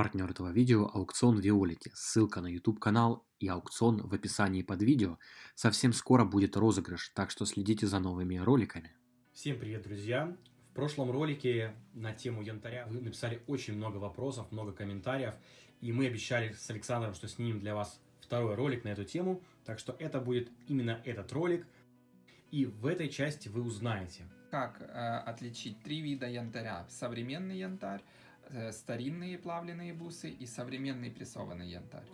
Партнер этого видео – аукцион Виолити. Ссылка на YouTube канал и аукцион в описании под видео. Совсем скоро будет розыгрыш, так что следите за новыми роликами. Всем привет, друзья! В прошлом ролике на тему янтаря вы написали очень много вопросов, много комментариев, и мы обещали с Александром, что снимем для вас второй ролик на эту тему, так что это будет именно этот ролик, и в этой части вы узнаете. Как э, отличить три вида янтаря? Современный янтарь, старинные плавленые бусы и современный прессованный янтарь.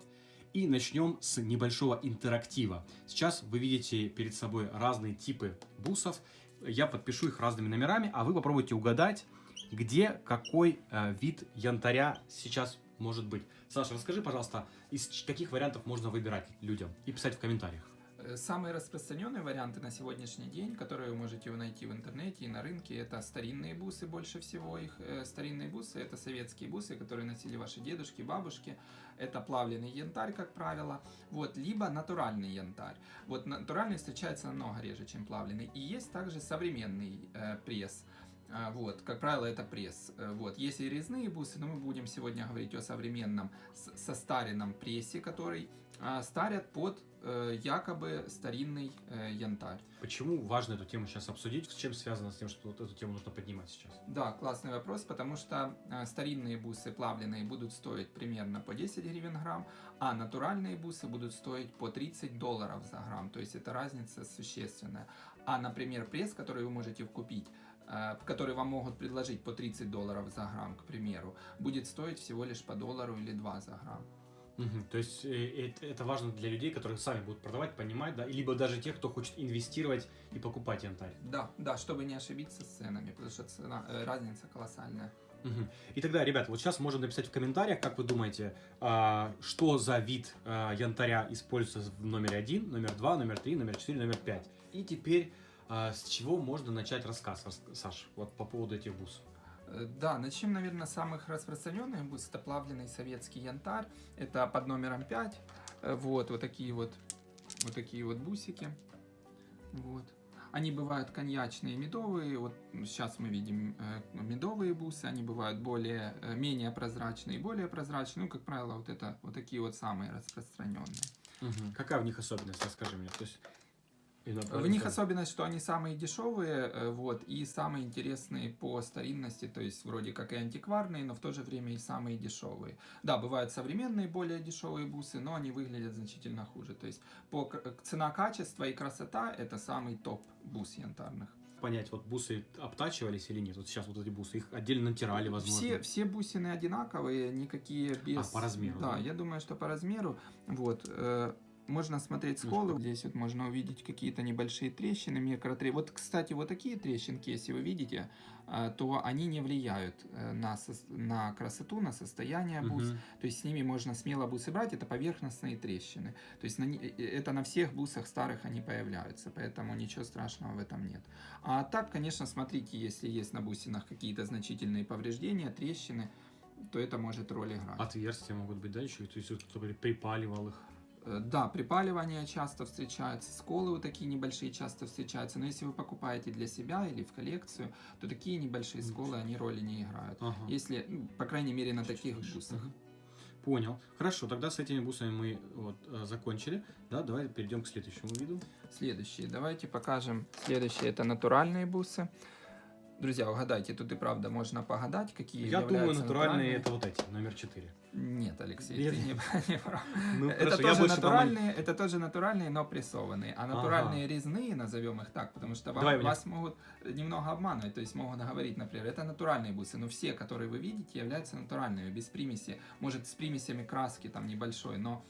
И начнем с небольшого интерактива. Сейчас вы видите перед собой разные типы бусов. Я подпишу их разными номерами, а вы попробуйте угадать, где какой э, вид янтаря сейчас может быть. Саша, расскажи, пожалуйста, из каких вариантов можно выбирать людям и писать в комментариях. Э, Самые распространенные варианты на сегодняшний день, которые вы можете найти в интернете и на рынке, это старинные бусы, больше всего их. Э, Старинные бусы – это советские бусы, которые носили ваши дедушки, бабушки. Это плавленый янтарь, как правило. Вот, либо натуральный янтарь. Вот натуральный встречается намного реже, чем плавленый. И есть также современный э, пресс. А, Вот, как правило, это пресс. Э, Вот, есть и резные бусы, но мы будем сегодня говорить о современном состаренном прессе, который старят под э, якобы старинный э, янтарь. Почему важно эту тему сейчас обсудить? С чем связано с тем, что вот эту тему нужно поднимать сейчас? Да, классный вопрос, потому что э, старинные бусы плавленые будут стоить примерно по 10 гривен грамм, а натуральные бусы будут стоить по 30 долларов за грамм, то есть это разница существенная. А, например, пресс, который вы можете купить, который вам могут предложить по 30 долларов за грамм, к примеру, будет стоить всего лишь по доллару или два за грамм. Мгм. То есть э, это, это важно для людей, которые сами будут продавать, понимать, да, либо даже тех, кто хочет инвестировать и покупать янтарь. Да, да, чтобы не ошибиться с ценами, потому что цена, э, разница колоссальная. Мгм. И тогда, ребята, вот сейчас можно написать в комментариях, как вы думаете, а, что за вид а, янтаря используется в номере 1, номер 2, номер 3, номер 4, номер 5. И теперь а, с чего можно начать рассказ, Рас- Саш, вот по поводу этих бус? Э, Да, начнем, наверное, с самых распространенных бус. Это плавленый советский янтарь. Это под номером 5. Э, Вот, вот такие вот, вот такие вот бусики. Вот. Они бывают коньячные, медовые. Вот сейчас мы видим э, медовые бусы. Они бывают более, менее прозрачные и более прозрачные. Ну, как правило, вот это вот такие вот самые распространенные. Какая в них особенность, расскажи мне. То есть, В них особенность, что они самые дешевые, э, вот, и самые интересные по старинности, то есть вроде как и антикварные, но в то же время и самые дешевые. Да, бывают современные более дешевые бусы, но они выглядят значительно хуже. То есть по цена-качество и красота это самый топ бус янтарных. понять, вот бусы обтачивались или нет? Вот сейчас вот эти бусы, их отдельно натирали, возможно. Все, все бусины одинаковые, никакие без... А, по размеру, Да, да? я думаю, что по размеру. Вот. Э, можно смотреть сколы. Здесь вот можно увидеть какие-то небольшие трещины, микротрещины. Вот, кстати, вот такие трещинки, если вы видите, э, то они не влияют э, на, на красоту, на состояние бус. Мгм. То есть с ними можно смело бусы брать, это поверхностные трещины. То есть на, ни- э, это на всех бусах старых они появляются, поэтому ничего страшного в этом нет. А так, конечно, смотрите, если есть на бусинах какие-то значительные повреждения, трещины, то это может роль играть. Отверстия могут быть, да, еще? То есть кто-то припаливал их. Э, Да, припаливание часто встречается, сколы вот такие небольшие часто встречаются, но если вы покупаете для себя или в коллекцию, то такие небольшие сколы, они роли не играют. Ага. Если, ну, по крайней мере, на таких бусах. Мгм. Понял. Хорошо, тогда с этими бусами мы вот, э, закончили. Да, давай перейдем к следующему виду. Следующие. Давайте покажем. Следующие это натуральные бусы. Друзья, угадайте, тут и правда можно погадать, какие Я думаю, являются натуральные это вот эти, номер 4. Нет, Алексей, Нет? ты не, не прав. Ну, это, хорошо, тоже натуральные, это тоже натуральные, но прессованные. А натуральные резные, назовем их так, потому что вам- Давай мне. вас могут немного обманывать, то есть могут говорить, например, это натуральные бусы, но все, которые вы видите, являются натуральными, без примеси. Может, с примесями краски там небольшой, но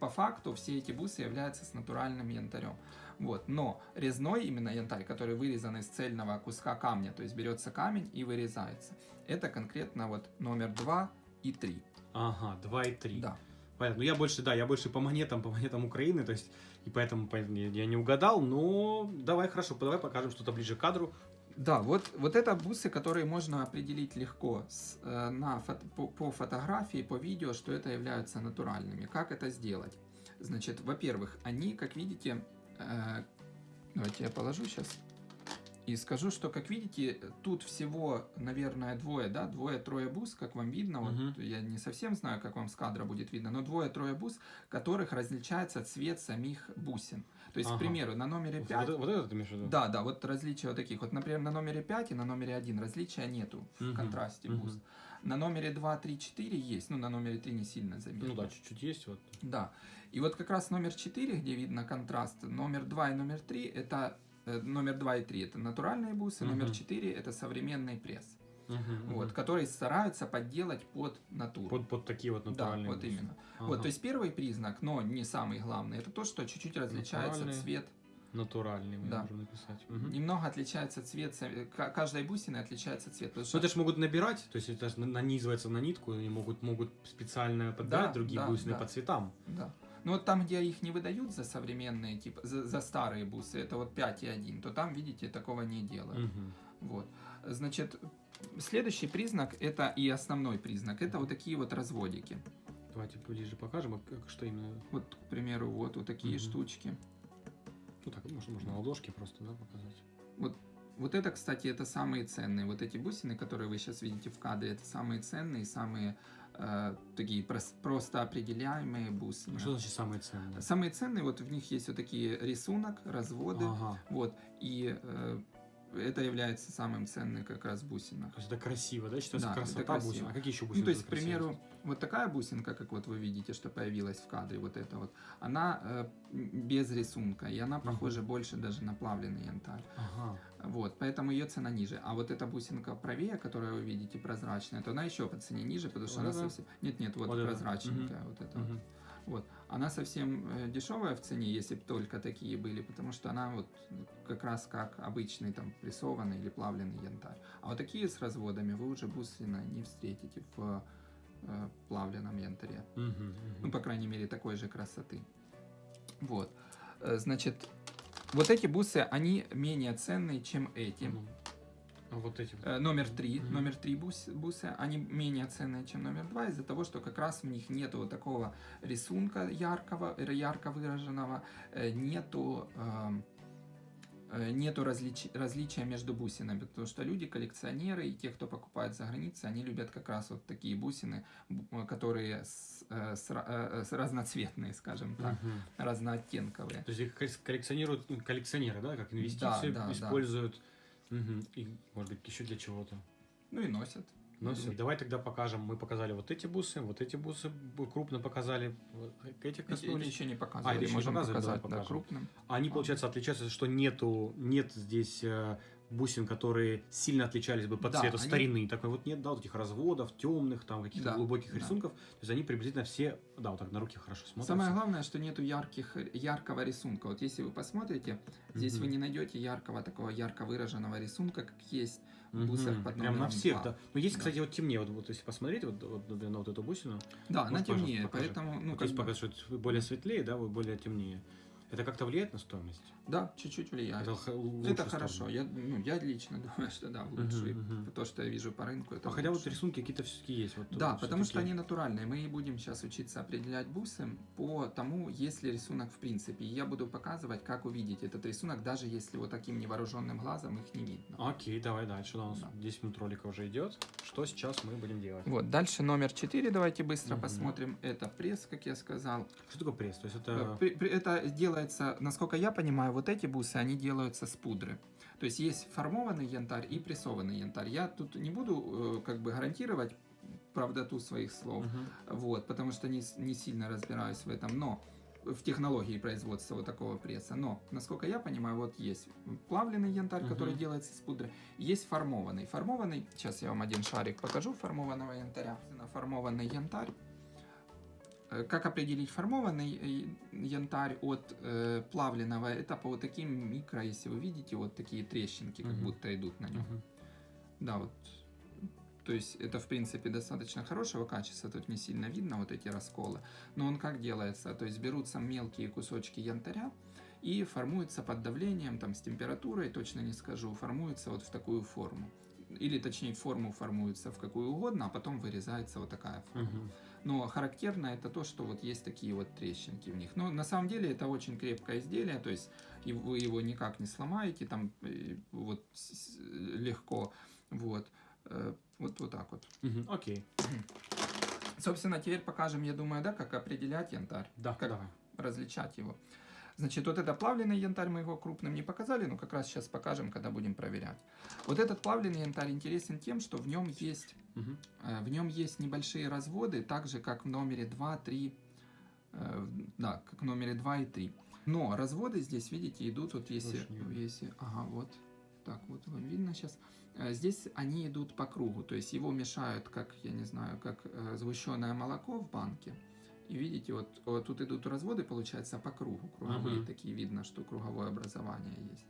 по факту все эти бусы являются с натуральным янтарем. Вот. Но резной именно янтарь, который вырезан из цельного куска камня, то есть берется камень и вырезается, это конкретно вот номер 2 и 3. Ага, 2 и 3. Да. Понятно. Ну, я больше, да, я больше по монетам, по монетам Украины, то есть, и поэтому, поэтому я не угадал, но давай, хорошо, давай покажем что-то ближе к кадру. Да, вот, вот это бусы, которые можно определить легко с, э, на фото- по, по фотографии, по видео, что это являются натуральными. Как это сделать? Значит, во-первых, они, как видите, э, давайте я положу сейчас. И скажу, что, как видите, тут всего, наверное, двое, да, двое-трое бус, как вам видно. Мгм. Вот я не совсем знаю, как вам с кадра будет видно, но двое-трое бус, которых различается цвет самих бусин. То есть, Ага. к примеру, на номере Вот, 5... это- вот это ты имеешь в виду? Да, да, вот различия вот таких. Вот, например, на номере 5 и на номере 1 различия нету в Мгм, контрасте мгм. бус. На номере 2, 3, 4 есть, ну, на номере 3 не сильно заметно. Ну да, чуть-чуть есть вот. Да. И вот как раз номер 4, где видно контраст, номер 2 и номер 3, это номер 2 и 3 это натуральные бусы, номер Мгм. 4 это современный пресс, Мгм, вот, мгм. которые стараются подделать под натуру. Под, под такие вот да, натуральные вот бусы. именно. Ага. Вот, то есть первый признак, но не самый главный, это то, что чуть-чуть различается Натуральные. цвет, Натуральные мы Да. можем написать. Мгм. немного отличается цвет, каждой бусины отличается цвет. Ну что- это же могут набирать, то есть это же нанизывается на нитку, и могут, могут специально подбирать Да, другие да, бусины да. по цветам. Да. Ну вот там, где их не выдают за современные, типа за, за старые бусы, это вот 5 и 1, то там, видите, такого не делают. Мгм. Вот. Значит, следующий признак, это и основной признак, это вот такие вот разводики. Давайте ближе покажем, а как- что именно. Вот, к примеру, вот, вот такие Мгм. штучки. Ну так, можно, можно на ладошке просто, да, показать. Вот, вот это, кстати, это самые ценные. Вот эти бусины, которые вы сейчас видите в кадре, это самые ценные, самые такие прос- просто определяемые бусины. А Что значит самые ценные? Самые ценные, вот в них есть вот такие рисунок, разводы, Ага. вот, и э, это является самым ценным как раз бусина. То есть это красиво, да? Считается Да, это красота красиво. бусин. А какие еще бусины? Ну, то есть, к примеру, вот такая бусинка, как вот вы видите, что появилась в кадре, вот эта вот, она э, без рисунка, и она похожа больше даже на плавленый янтарь. Ага. Вот, поэтому ее цена ниже. А вот эта бусинка правее, которую вы видите, прозрачная, то она еще по цене ниже, потому что Вот она это? совсем... Нет-нет, вот, Вот это? прозрачненькая, вот эта вот. Мгм. Вот. Она совсем э, дешевая в цене, если бы только такие были, потому что она вот как раз как обычный там прессованный или плавленый янтарь. А вот такие с разводами вы уже буслина не встретите в э, плавленном янтаре. Мгм, мгм. Ну, по крайней мере, такой же красоты. Вот. Э, Значит, вот эти бусы, они менее ценные, чем эти. А вот эти. Э, Номер три, Мгм. номер три бус, бусы, они менее ценные, чем номер два, из-за того, что как раз в них нету вот такого рисунка яркого, э, ярко выраженного, э, нету эм, э, нету различ- различия между бусинами, потому что люди, коллекционеры и те, кто покупает за границей, они любят как раз вот такие бусины, бу- э, которые с, с с разноцветные, скажем так, Мгм. разнооттенковые. То есть их коллек- коллекционируют ну, коллекционеры, да, как инвестицию да, да. используют. Мгм. И, может быть, еще для чего-то. Ну и носят. Носят. Давай тогда покажем. Мы показали вот эти бусы, вот эти бусы крупно показали. Вот Этих Эти, коснулись. еще не А, показывали, это еще можем? Давай показать, да, покажем. крупным. Они, получается, отличаются, что нету, нет здесь э, бусин, которые сильно отличались бы по Да, цвету они- старины. Такой вот нет, да, вот этих разводов, темных, там каких-то Да, глубоких да. рисунков. То есть они приблизительно все, да, вот так на руке хорошо смотрятся. Самое главное, что нету ярких, яркого рисунка. Вот если вы посмотрите, здесь Мгм. вы не найдете яркого, такого ярко выраженного рисунка, как есть в Мгм. бусах под Прям на всех, два. да. Но есть, Да. кстати, вот темнее. Вот, вот если посмотреть, вот, вот, на вот эту бусину, Да, она темнее, поэтому, ну, то как есть бы, показывает, что более светлее, да, вот более темнее. Это как-то влияет на стоимость? да, чуть-чуть влияет. Это, Это, хорошо. Я, ну, я лично думаю, что да, в Мгм, лучшую. мгм. То, что я вижу по рынку, это А хотя вот лучше. рисунки какие-то все-таки есть. Вот, Да, вот потому что они натуральные. Мы и будем сейчас учиться определять бусы по тому, есть ли рисунок в принципе. И я буду показывать, как увидеть этот рисунок, даже если вот таким невооруженным глазом их не видно. Окей, давай дальше. У нас Да. 10 минут ролика уже идет. Что сейчас мы будем делать? Вот, дальше номер 4, давайте быстро Мгм. посмотрим. Это пресс, как я сказал. Что такое пресс? То есть Э, это... при- Это делается, насколько я понимаю, вот эти бусы, они делаются с пудры. То есть есть формованный янтарь и прессованный янтарь. Я тут не буду э, как бы гарантировать правдоту своих слов, Мгм. вот, потому что не, не сильно разбираюсь в этом, но в технологии производства вот такого пресса. Но, насколько я понимаю, вот есть плавленый янтарь, который Мгм. делается с пудры, есть формованный. Формованный, сейчас я вам один шарик покажу формованного янтаря. Формованный янтарь. Э, Как определить формованный э, янтарь от э, плавленного? Это по вот таким микро, если вы видите, вот такие трещинки, как Мгм. будто идут на нем. Мгм. Да, вот. То есть это, в принципе, достаточно хорошего качества, тут не сильно видно вот эти расколы. Но он как делается? То есть берутся мелкие кусочки янтаря и формуются под давлением, там, с температурой, точно не скажу, формуются вот в такую форму. Или, точнее, форму формуется в какую угодно, а потом вырезается вот такая форма. Мгм. Но характерно это то, что вот есть такие вот трещинки в них. Но на самом деле это очень крепкое изделие, то есть вы его никак не сломаете, там э, вот легко, вот, Э, вот, вот так вот. Мгм, Окей. Собственно, теперь покажем, я думаю, да, как определять янтарь, Да, Как? давай. различать его. Значит, вот это плавленый янтарь мы его крупным не показали, но как раз сейчас покажем, когда будем проверять. Вот этот плавленый янтарь интересен тем, что в нем есть. Э, В нем есть небольшие разводы, так же как в номере 2, 3, э, да, как в номере 2 и 3. Но разводы здесь, видите, идут вот если, если, ага, вот, так вот вам видно сейчас. Здесь они идут по кругу, то есть его мешают, как, я не знаю, как э, сгущенное молоко в банке. И видите, вот, вот тут идут разводы, получается, по кругу, круговые Мгм. такие, видно, что круговое образование есть.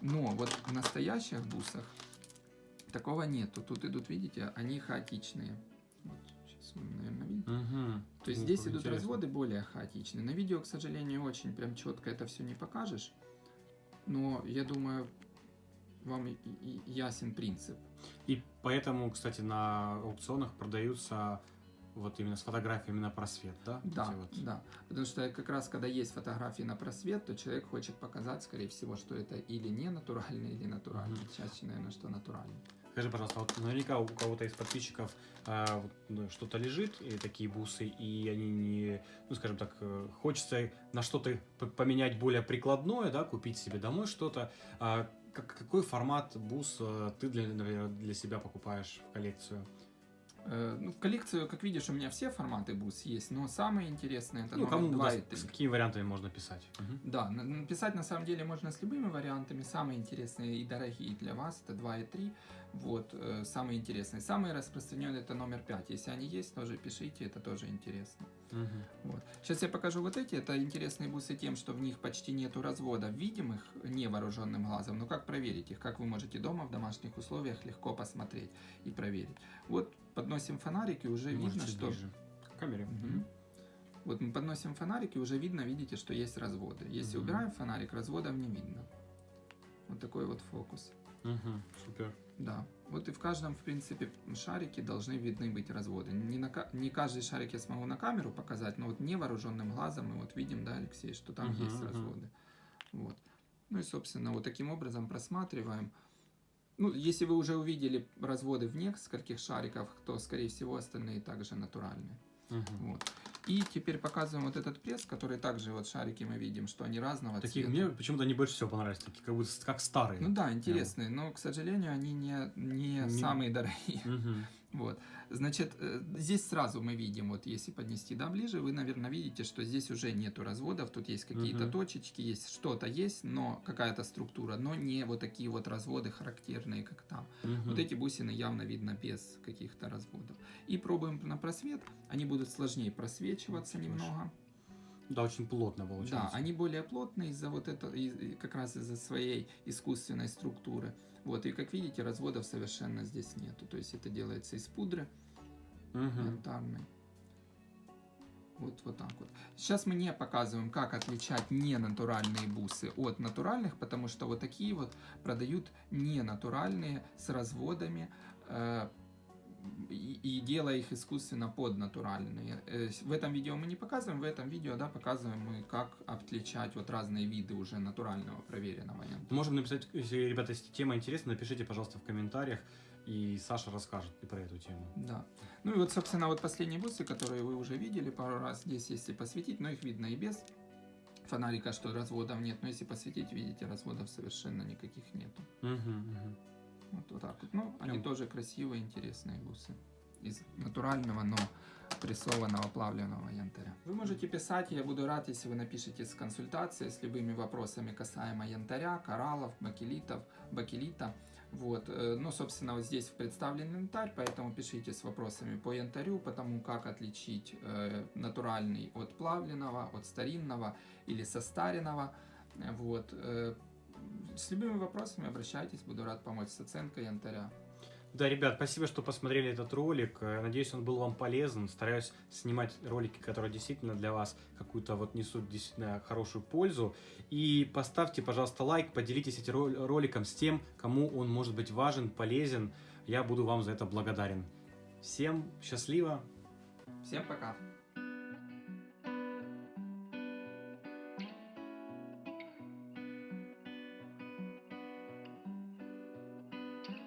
Но вот в настоящих бусах Такого нету. Тут идут, видите, они хаотичные. Вот, сейчас вы, наверное, видите. Мгм. То есть Ну, здесь идут интересно. разводы более хаотичные. На видео, к сожалению, очень прям четко это все не покажешь. Но я думаю, вам и- и- ясен принцип. И поэтому, кстати, на аукционах продаются вот именно с фотографиями на просвет, да? Да, вот. да. Потому что как раз когда есть фотографии на просвет, то человек хочет показать, скорее всего, что это или не натуральный, или натуральный. Мгм. Чаще, наверное, что натуральный. Скажи, пожалуйста, вот наверняка у кого-то из подписчиков а, вот, ну, что-то лежит, и такие бусы, и они не, ну, скажем так, э, хочется на что-то поменять более прикладное, да, купить себе домой что-то. А как- какой формат бус э, ты для, например, для себя покупаешь в коллекцию? Э, Ну, в коллекцию, как видишь, у меня все форматы бус есть, но самые интересные это ну, номер кому 2 и даст- 3. с какими вариантами можно писать? Мгм. Да, на- написать на самом деле можно с любыми вариантами. Самые интересные и дорогие для вас это 2 и 3. Вот, э, самые интересные. Самые распространенные это номер 5. Если они есть, тоже пишите, это тоже интересно. Мгм. Вот. Сейчас я покажу вот эти. Это интересные бусы тем, что в них почти нету развода видимых невооруженным глазом. Но как проверить их? Как вы можете дома в домашних условиях легко посмотреть и проверить? Вот подносим фонарик и уже Может, видно, что... ближе к камере. Мгм. Вот мы подносим фонарик, и уже видно, видите, что есть разводы. Если Мгм. убираем фонарик, разводов не видно. Вот такой вот фокус. Мгм. Супер. Да. Вот и в каждом, в принципе, шарике должны видны быть разводы. Не, на, не каждый шарик я смогу на камеру показать, но вот невооруженным глазом мы вот видим, да, Алексей, что там Мгм, есть мгм. разводы. Вот. Ну и, собственно, вот таким образом просматриваем. Ну, если вы уже увидели разводы в нескольких шариках, то, скорее всего, остальные также натуральные. Мгм. Вот. И теперь показываем вот этот пресс, который также вот шарики мы видим, что они разного Такие цвета. мне почему-то они больше всего понравились, такие как будто как старые. Ну да, интересные, но, к сожалению, они не, не, Не- самые дорогие. Мгм. Вот. Значит, э, здесь сразу мы видим, вот если поднести да, ближе, вы, наверное, видите, что здесь уже нету разводов, тут есть какие-то Мгм. точечки, есть что-то есть, но какая-то структура, но не вот такие вот разводы характерные, как там. Мгм. Вот эти бусины явно видно без каких-то разводов. И пробуем на просвет, они будут сложнее просвечиваться Чуть немного. Да, очень плотно получается. Да, они более плотные из-за вот этого, и- и как раз из-за своей искусственной структуры. Вот, и как видите, разводов совершенно здесь нету. То есть это делается из пудры Мгм. янтарной. Вот, вот так вот. Сейчас мы не показываем, как отличать ненатуральные бусы от натуральных, потому что вот такие вот продают ненатуральные с разводами, э, и, и делая их искусственно под натуральные. Э, В этом видео мы не показываем, в этом видео да, показываем мы, как отличать вот разные виды уже натурального проверенного. Можем написать, если, ребята, если тема интересна, напишите, пожалуйста, в комментариях, и Саша расскажет и про эту тему. Да. Ну и вот, собственно, вот последние бусы, которые вы уже видели пару раз здесь, если посветить, но их видно и без фонарика, что разводов нет, но если посветить, видите, разводов совершенно никаких нету. Мгм, мгм. Вот, вот так вот. Ну, они Прям- тоже красивые, интересные бусы. Из натурального, но прессованного плавленного янтаря. Вы можете писать, я буду рад, если вы напишите с консультацией, с любыми вопросами касаемо янтаря, кораллов, бакелитов, бакелита. Вот, э, ну, собственно, вот здесь представлен янтарь, поэтому пишите с вопросами по янтарю, потому как отличить э, натуральный от плавленного, от старинного или состаренного. Вот, э, с любыми вопросами обращайтесь, буду рад помочь с оценкой янтаря. Да, ребят, спасибо, что посмотрели этот ролик. Э, Надеюсь, он был вам полезен. Стараюсь снимать ролики, которые действительно для вас какую-то вот несут действительно хорошую пользу. И поставьте, пожалуйста, лайк, поделитесь этим рол- роликом с тем, кому он может быть важен, полезен. Я буду вам за это благодарен. Всем счастливо! Всем пока!